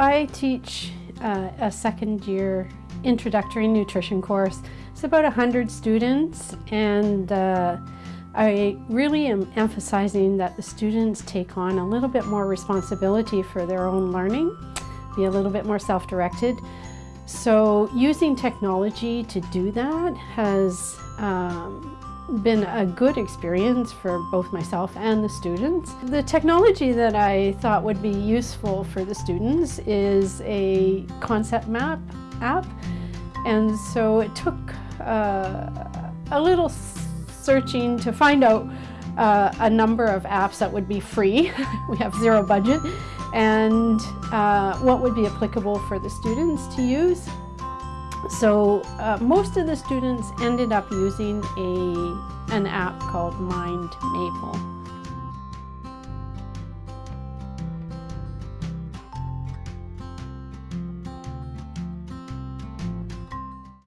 I teach uh, a second year introductory nutrition course. It's about 100 students and uh, I really am emphasizing that the students take on a little bit more responsibility for their own learning, be a little bit more self-directed. So using technology to do that has um, been a good experience for both myself and the students. The technology that I thought would be useful for the students is a concept map app. And so it took uh, a little searching to find out uh, a number of apps that would be free. we have zero budget. And uh, what would be applicable for the students to use. So uh, most of the students ended up using a, an app called Mind Maple.